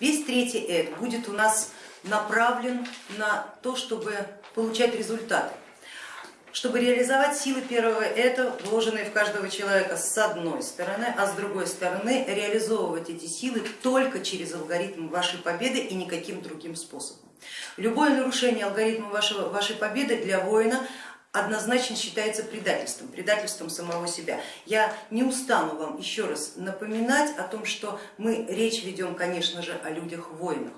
Весь третий эд будет у нас направлен на то, чтобы получать результаты. Чтобы реализовать силы первого эта, вложенные в каждого человека с одной стороны, а с другой стороны реализовывать эти силы только через алгоритм вашей победы и никаким другим способом. Любое нарушение алгоритма вашего, вашей победы для воина однозначно считается предательством, предательством самого себя. Я не устану вам еще раз напоминать о том, что мы речь ведем, конечно же, о людях-воинах.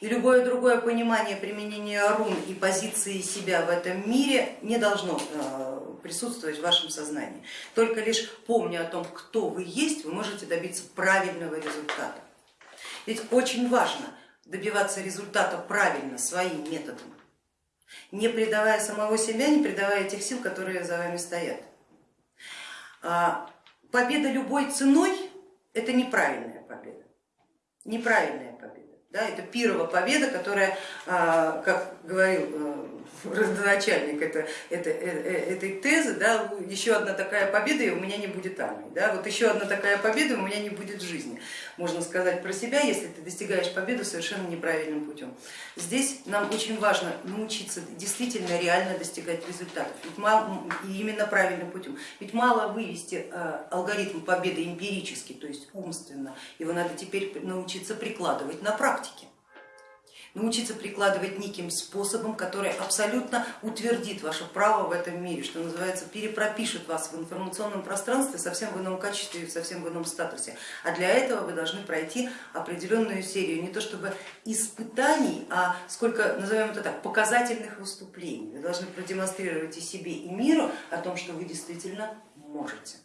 И любое другое понимание применения рун и позиции себя в этом мире не должно э, присутствовать в вашем сознании. Только лишь помня о том, кто вы есть, вы можете добиться правильного результата. Ведь очень важно добиваться результата правильно, своим методом не предавая самого себя, не предавая тех сил, которые за вами стоят. А, победа любой ценой это неправильная победа. Неправильная победа. Да, это пирова победа, которая, а, как говорил э, родоначальник это, это, э, этой тезы, да, еще одна такая победа и у меня не будет армии, да, вот еще одна такая победа и у меня не будет жизни, можно сказать про себя, если ты достигаешь победы совершенно неправильным путем. Здесь нам очень важно научиться действительно реально достигать результатов, и именно правильным путем. Ведь мало вывести э, алгоритм победы эмпирически, то есть умственно, его надо теперь научиться прикладывать на практике научиться прикладывать неким способом, который абсолютно утвердит ваше право в этом мире, что называется, перепропишет вас в информационном пространстве совсем в ином качестве и совсем в ином статусе. А для этого вы должны пройти определенную серию, не то чтобы испытаний, а сколько, назовем это так, показательных выступлений. Вы должны продемонстрировать и себе, и миру о том, что вы действительно можете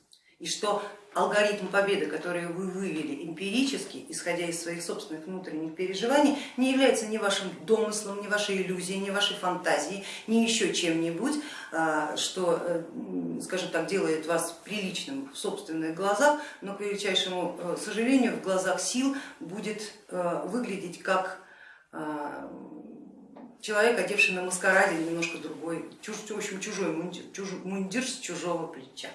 и что алгоритм победы, который вы вывели эмпирически, исходя из своих собственных внутренних переживаний, не является ни вашим домыслом, ни вашей иллюзией, ни вашей фантазией, ни еще чем-нибудь, а, что, э, скажем так, делает вас приличным в собственных глазах, но, к величайшему э, сожалению, в глазах сил будет э, выглядеть как человек, одевший на маскараде немножко другой, в общем, чужой мундир, чужой, мундир с чужого плеча.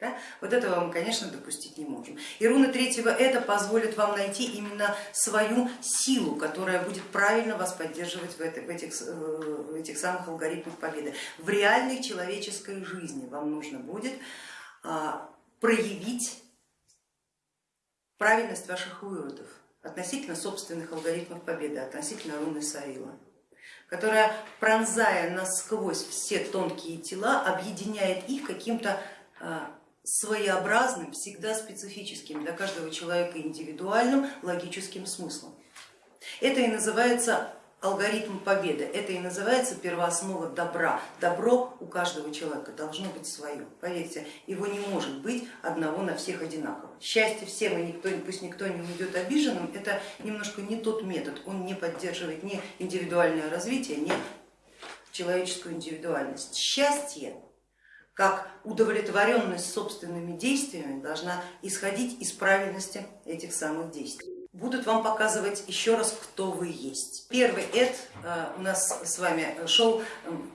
Да? Вот этого мы, конечно, допустить не можем. И руна третьего это позволит вам найти именно свою силу, которая будет правильно вас поддерживать в, это, в, этих, э, в этих самых алгоритмах победы. В реальной человеческой жизни вам нужно будет а, проявить правильность ваших выводов относительно собственных алгоритмов победы, относительно руны Саила которая, пронзая насквозь все тонкие тела, объединяет их каким-то а, своеобразным, всегда специфическим, для каждого человека индивидуальным логическим смыслом. Это и называется алгоритм победы, это и называется первооснова добра. Добро у каждого человека должно быть свое. Поверьте, его не может быть одного на всех одинаково. Счастье всем и никто, пусть никто не уйдет обиженным, это немножко не тот метод, он не поддерживает ни индивидуальное развитие, ни человеческую индивидуальность. Счастье как удовлетворенность собственными действиями должна исходить из правильности этих самых действий. Будут вам показывать еще раз, кто вы есть. Первый эд э, у нас с вами шел эм,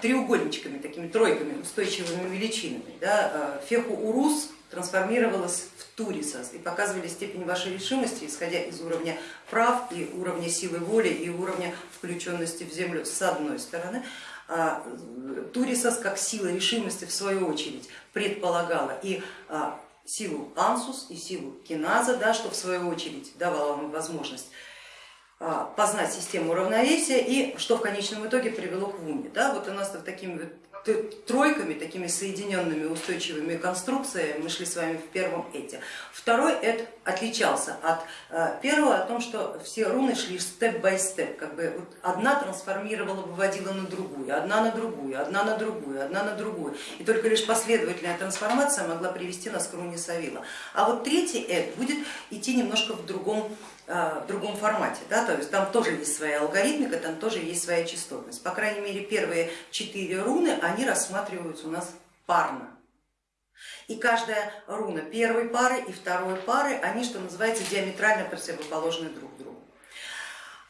треугольничками, такими тройками, устойчивыми величинами. Да? Э, Феху Урус трансформировалась Турисас и показывали степень вашей решимости, исходя из уровня прав и уровня силы воли и уровня включенности в землю с одной стороны, а, Турисас как сила решимости в свою очередь предполагала и а, силу ансус и силу киназа, да, что в свою очередь давало вам возможность а, познать систему равновесия и что в конечном итоге привело к вуме. Да, вот у нас такими вот тройками, такими соединенными устойчивыми конструкциями мы шли с вами в первом эте. Второй эт отличался от э, первого о том, что все руны шли степ-бай-степ, как бы одна трансформировала, выводила на другую, одна на другую, одна на другую, одна на другую. И только лишь последовательная трансформация могла привести нас к руне Савила. А вот третий эт будет идти немножко в другом в другом формате, да, то есть там тоже есть своя алгоритмика, там тоже есть своя частотность. По крайней мере, первые четыре руны, они рассматриваются у нас парно. И каждая руна первой пары и второй пары, они, что называется, диаметрально противоположны друг другу.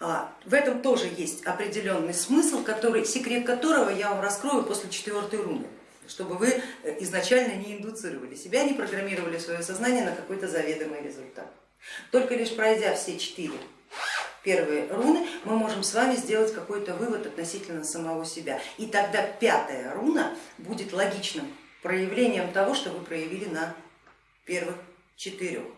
А, в этом тоже есть определенный смысл, который, секрет которого я вам раскрою после четвертой руны. чтобы вы изначально не индуцировали себя, не программировали свое сознание на какой-то заведомый результат. Только лишь пройдя все четыре первые руны, мы можем с вами сделать какой-то вывод относительно самого себя. И тогда пятая руна будет логичным проявлением того, что вы проявили на первых четырех.